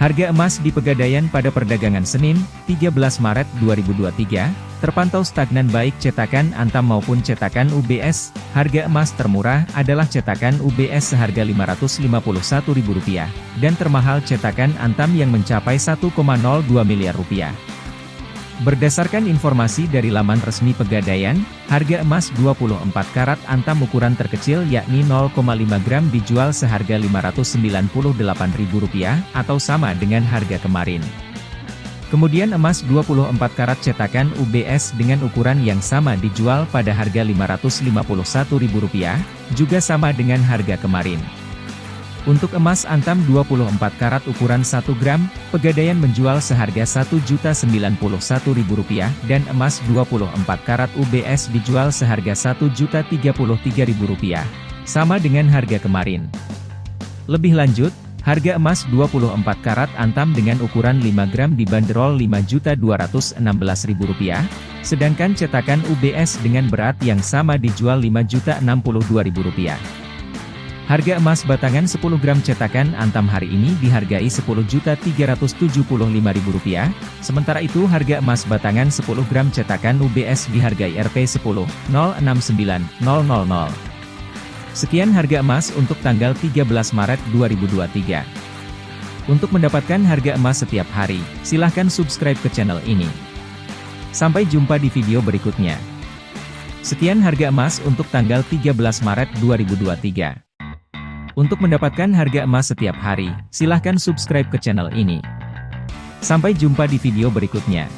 Harga emas di Pegadaian pada perdagangan Senin, 13 Maret 2023, terpantau stagnan baik cetakan Antam maupun cetakan UBS. Harga emas termurah adalah cetakan UBS seharga Rp551.000, dan termahal cetakan Antam yang mencapai 1,02 miliar rupiah. Berdasarkan informasi dari laman resmi Pegadaian, harga emas 24 karat antam ukuran terkecil yakni 0,5 gram dijual seharga Rp598.000 atau sama dengan harga kemarin. Kemudian emas 24 karat cetakan UBS dengan ukuran yang sama dijual pada harga Rp551.000, juga sama dengan harga kemarin. Untuk emas antam 24 karat ukuran 1 gram, Pegadaian menjual seharga Rp1.091.000 dan emas 24 karat UBS dijual seharga Rp1.033.000, sama dengan harga kemarin. Lebih lanjut, harga emas 24 karat antam dengan ukuran 5 gram dibanderol Rp5.216.000, sedangkan cetakan UBS dengan berat yang sama dijual Rp5.062.000. Harga emas batangan 10 gram cetakan Antam hari ini dihargai Rp10.375.000, sementara itu harga emas batangan 10 gram cetakan UBS dihargai Rp10.069.000. Sekian harga emas untuk tanggal 13 Maret 2023. Untuk mendapatkan harga emas setiap hari, silahkan subscribe ke channel ini. Sampai jumpa di video berikutnya. Sekian harga emas untuk tanggal 13 Maret 2023. Untuk mendapatkan harga emas setiap hari, silahkan subscribe ke channel ini. Sampai jumpa di video berikutnya.